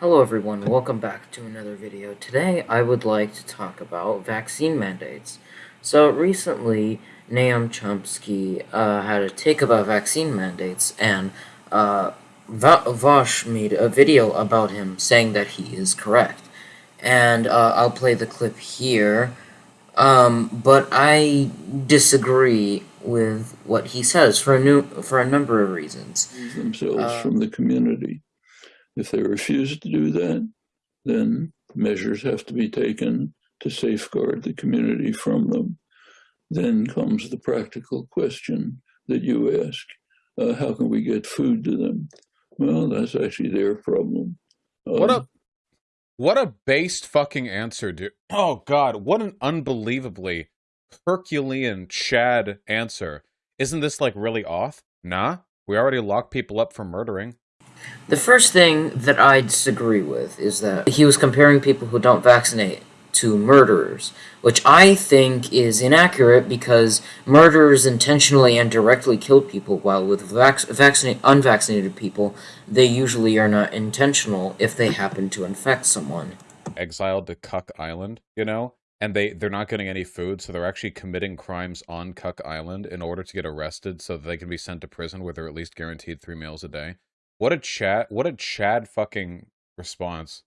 Hello everyone, welcome back to another video. Today I would like to talk about vaccine mandates. So recently, Noam Chomsky uh, had a take about vaccine mandates, and uh, Vaush made a video about him saying that he is correct. And uh, I'll play the clip here, um, but I disagree with what he says for a, new, for a number of reasons. Themselves uh, from the community. If they refuse to do that, then measures have to be taken to safeguard the community from them. Then comes the practical question that you ask, uh, how can we get food to them? Well, that's actually their problem. Um, what a what a based fucking answer, dude. Oh god, what an unbelievably Herculean Chad answer. Isn't this like really off? Nah, we already locked people up for murdering. The first thing that I disagree with is that he was comparing people who don't vaccinate to murderers, which I think is inaccurate because murderers intentionally and directly kill people, while with vac vaccinated, unvaccinated people, they usually are not intentional if they happen to infect someone. Exiled to Cuck Island, you know? And they, they're not getting any food, so they're actually committing crimes on Cuck Island in order to get arrested so that they can be sent to prison where they're at least guaranteed three meals a day. What a chat! What a Chad fucking response.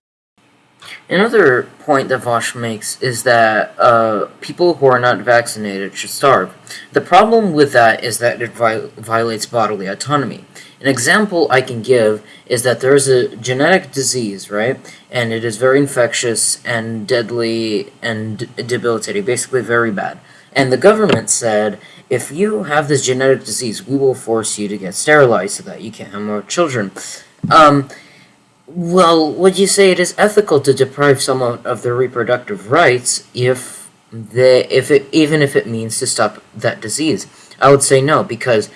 Another point that Vaush makes is that uh, people who are not vaccinated should starve. The problem with that is that it violates bodily autonomy. An example I can give is that there is a genetic disease, right? And it is very infectious and deadly and debilitating, basically very bad. And the government said, if you have this genetic disease, we will force you to get sterilized so that you can't have more children. Um, well, would you say it is ethical to deprive someone of their reproductive rights if they, if it, even if it means to stop that disease? I would say no, because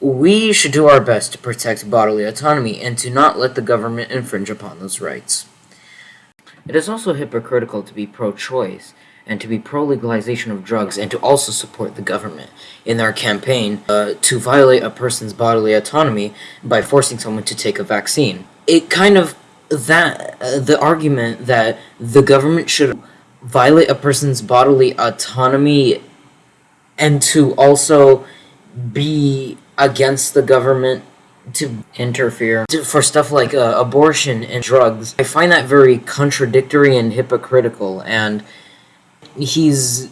we should do our best to protect bodily autonomy and to not let the government infringe upon those rights. It is also hypocritical to be pro-choice and to be pro-legalization of drugs and to also support the government in their campaign uh, to violate a person's bodily autonomy by forcing someone to take a vaccine. It kind of that uh, the argument that the government should violate a person's bodily autonomy and to also be against the government to interfere for stuff like uh, abortion and drugs. I find that very contradictory and hypocritical and he's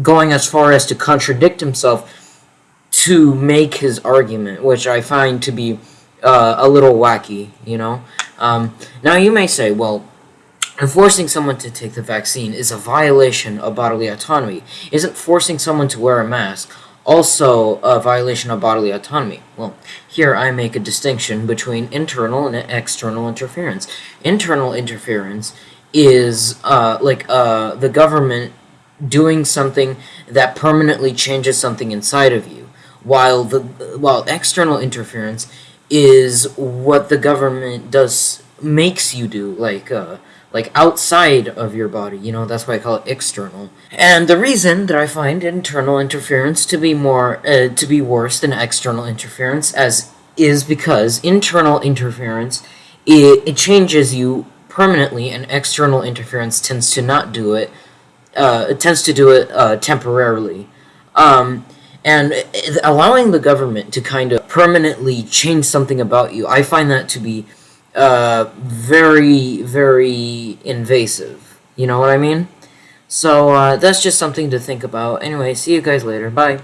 going as far as to contradict himself to make his argument, which I find to be uh, a little wacky, you know? Um, now, you may say, well, forcing someone to take the vaccine is a violation of bodily autonomy. Isn't forcing someone to wear a mask also a violation of bodily autonomy? Well, here I make a distinction between internal and external interference. Internal interference is uh, like uh, the government doing something that permanently changes something inside of you, while the while external interference is what the government does makes you do, like uh, like outside of your body. You know, that's why I call it external. And the reason that I find internal interference to be more uh, to be worse than external interference as is because internal interference it, it changes you permanently and external interference tends to not do it uh, it tends to do it uh, temporarily. Um, and allowing the government to kind of permanently change something about you, I find that to be uh, very, very invasive. You know what I mean? So uh, that's just something to think about. Anyway, see you guys later. Bye.